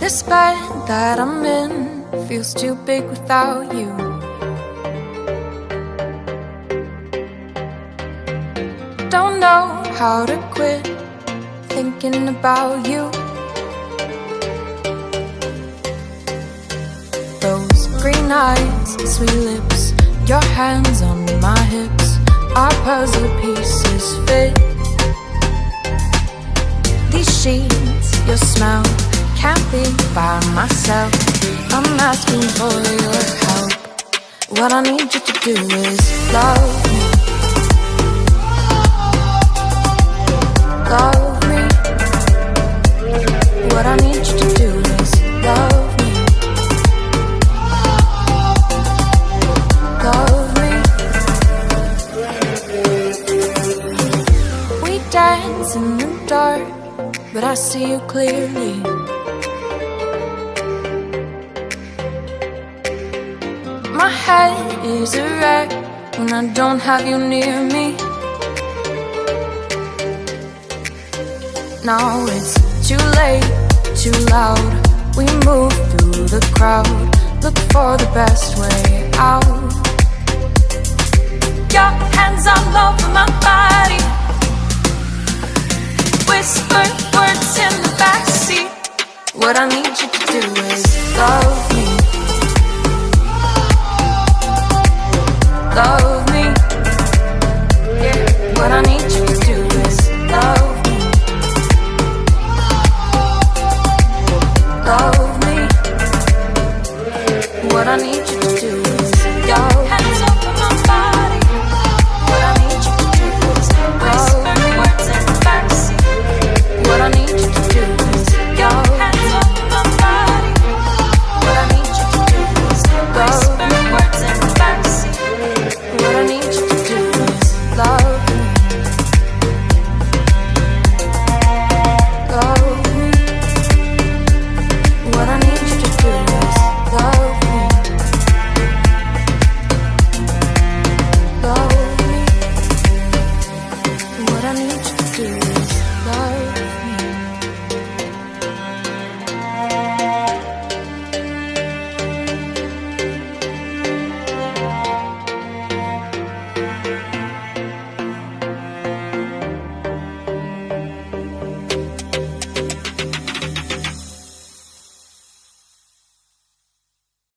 This bed that I'm in feels too big without you. Don't know how to quit thinking about you. Those green eyes, sweet lips, your hands on my hips, are puzzle pieces can't be by myself. I'm asking for your help. What I need you to do is love me. Love me. What I need you to do is love me. Love me. We dance in the dark, but I see you clearly. My head is a wreck when I don't have you near me. Now it's too late, too loud. We move through the crowd, look for the best way out. Your hands all over my body, whisper words in the backseat. What I need you to do